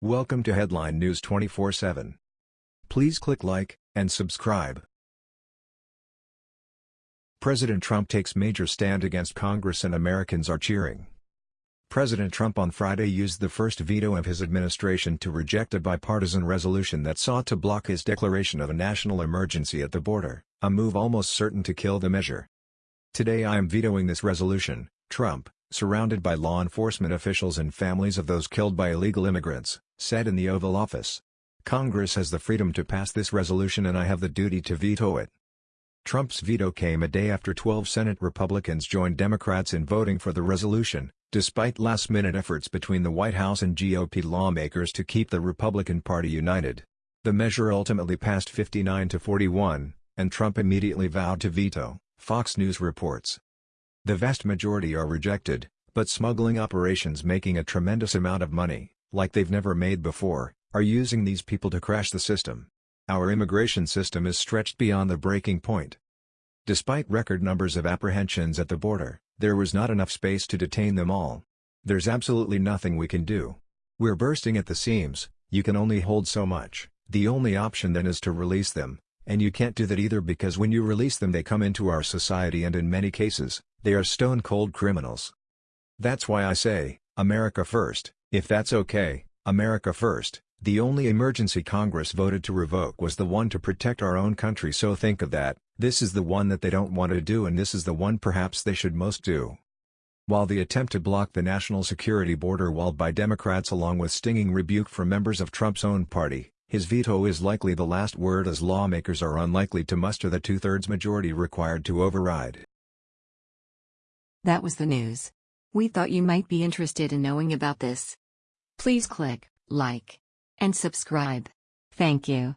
Welcome to Headline News 24/7. Please click like and subscribe. President Trump takes major stand against Congress and Americans are cheering. President Trump on Friday used the first veto of his administration to reject a bipartisan resolution that sought to block his declaration of a national emergency at the border, a move almost certain to kill the measure. Today I am vetoing this resolution, Trump, surrounded by law enforcement officials and families of those killed by illegal immigrants, said in the Oval Office. Congress has the freedom to pass this resolution and I have the duty to veto it. Trump's veto came a day after 12 Senate Republicans joined Democrats in voting for the resolution, despite last-minute efforts between the White House and GOP lawmakers to keep the Republican Party united. The measure ultimately passed 59 to 41, and Trump immediately vowed to veto, Fox News reports. The vast majority are rejected, but smuggling operations making a tremendous amount of money, like they've never made before, are using these people to crash the system. Our immigration system is stretched beyond the breaking point. Despite record numbers of apprehensions at the border, there was not enough space to detain them all. There's absolutely nothing we can do. We're bursting at the seams, you can only hold so much, the only option then is to release them, and you can't do that either because when you release them they come into our society and in many cases, they are stone-cold criminals. That's why I say, America first, if that's okay, America first. The only emergency Congress voted to revoke was the one to protect our own country so think of that, this is the one that they don't want to do and this is the one perhaps they should most do. While the attempt to block the national security border wall by Democrats along with stinging rebuke from members of Trump's own party, his veto is likely the last word as lawmakers are unlikely to muster the two-thirds majority required to override. That was the news. We thought you might be interested in knowing about this. Please click like and subscribe. Thank you.